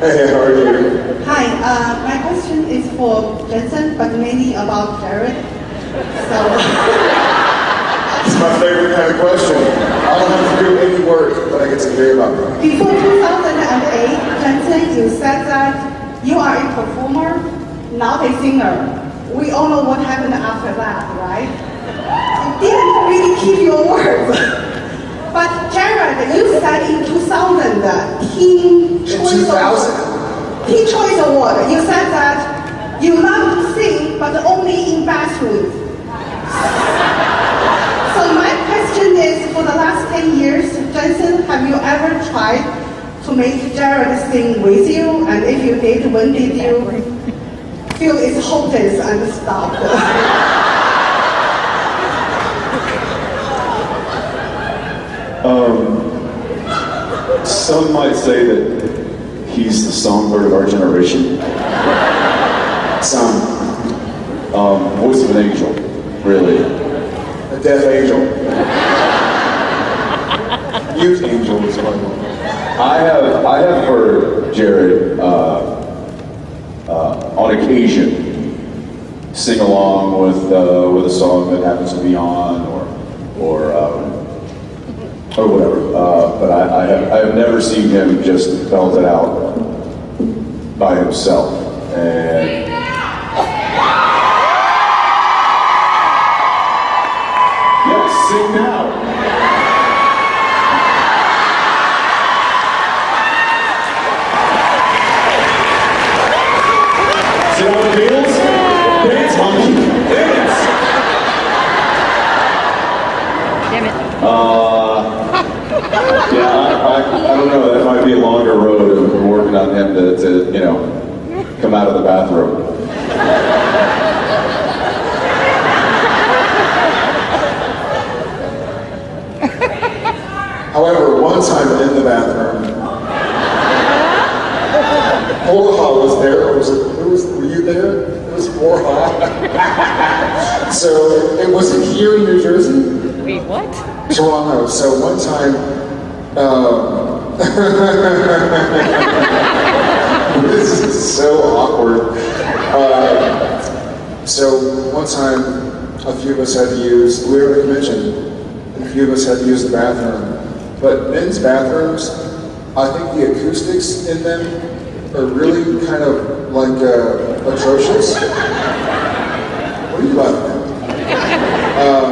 Hey, how are you? Hi, uh, my question is for Jensen, but mainly about Jared. So, It's my favorite kind of question. I don't have to do any work, but I get to hear about them. before 2008, Jensen, you said that you are a performer, not a singer. We all know what happened after that, right? You didn't really keep your word. Jared, you said in 2000, uh, Teen Choice 2000? Award, Teen Choice Award, you said that you love to sing, but only in bathrooms. So my question is, for the last 10 years, Jensen, have you ever tried to make Jared sing with you? And if you did, when did you feel it's hopeless and stopped? Some might say that he's the songbird of our generation. Some. Um, voice of an angel, really. A deaf angel. Mute angel is what I have I have heard Jared uh, uh, on occasion sing along with uh, with a song that happens to be on or um, or whatever. Uh, but I, I have I have never seen him just belt it out by himself. And yes, sing now. Sit on the wheels. Damn it. Uh, yeah, I, I, I don't know. That might be a longer road of working on him to, to, you know, come out of the bathroom. However, one time in the bathroom, Borja was there. Was it, who was, were you there? It was Borja. so it was it here in New Jersey? Wait, what? Toronto. So one time, um, this is so awkward. Uh, so one time, a few of us had to use, we were a convention, and a few of us had to use the bathroom. But men's bathrooms, I think the acoustics in them are really kind of like uh, atrocious. What are you laughing at? Um,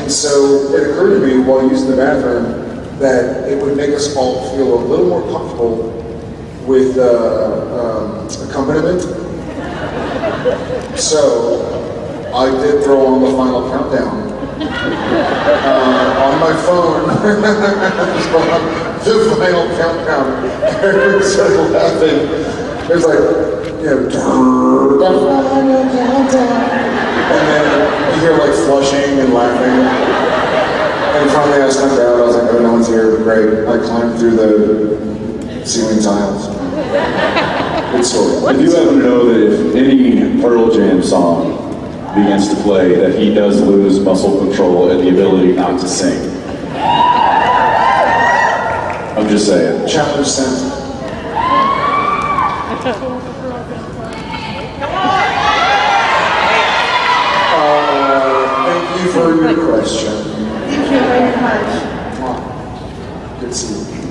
and so it occurred to me while using the bathroom that it would make us all feel a little more comfortable with uh, um, accompaniment. So I did throw on the final countdown uh, on my phone. the final countdown. Started laughing. It was like, you know, the final countdown. And then you hear like flushing and laughing. And finally I stepped out, I was like, oh, no one's here, great. I climbed through the ceiling tiles. It's sort of. do happen to know that if any Pearl Jam song begins to play, that he does lose muscle control and the ability not to sing. I'm just saying. Challenge sent. Uh, thank you for your question. Thank you very much. Good to see you.